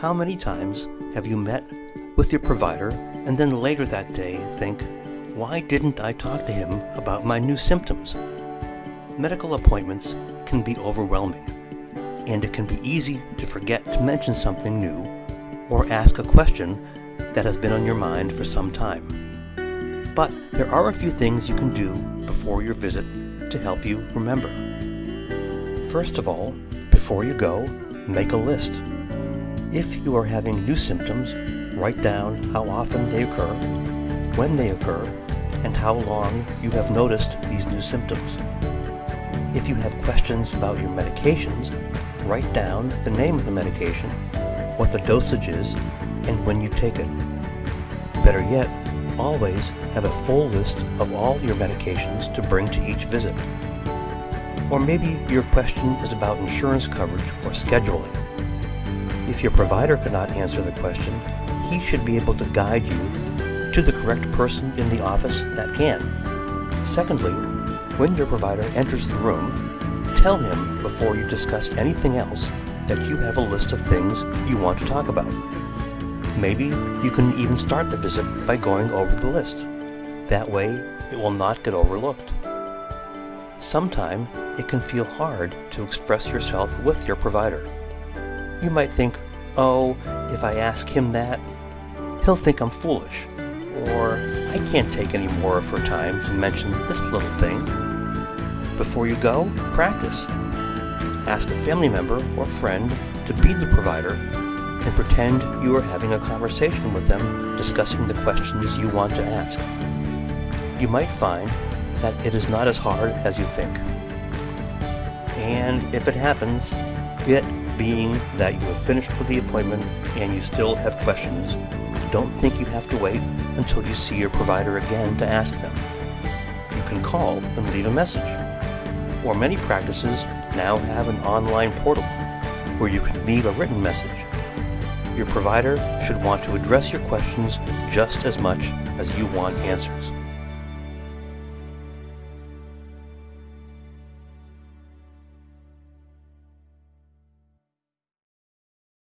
How many times have you met with your provider and then later that day think, why didn't I talk to him about my new symptoms? Medical appointments can be overwhelming, and it can be easy to forget to mention something new or ask a question that has been on your mind for some time. But there are a few things you can do before your visit to help you remember. First of all, before you go, make a list. If you are having new symptoms, write down how often they occur, when they occur, and how long you have noticed these new symptoms. If you have questions about your medications, write down the name of the medication, what the dosage is, and when you take it. Better yet, always have a full list of all your medications to bring to each visit. Or maybe your question is about insurance coverage or scheduling. If your provider cannot answer the question, he should be able to guide you to the correct person in the office that can. Secondly, when your provider enters the room, tell him before you discuss anything else that you have a list of things you want to talk about. Maybe you can even start the visit by going over the list. That way, it will not get overlooked. Sometime, it can feel hard to express yourself with your provider. You might think, oh, if I ask him that, he'll think I'm foolish, or I can't take any more of her time to mention this little thing. Before you go, practice. Ask a family member or friend to be the provider and pretend you are having a conversation with them discussing the questions you want to ask. You might find that it is not as hard as you think. And if it happens, it being that you have finished with the appointment and you still have questions, don't think you have to wait until you see your provider again to ask them. You can call and leave a message. Or many practices now have an online portal where you can leave a written message. Your provider should want to address your questions just as much as you want answers.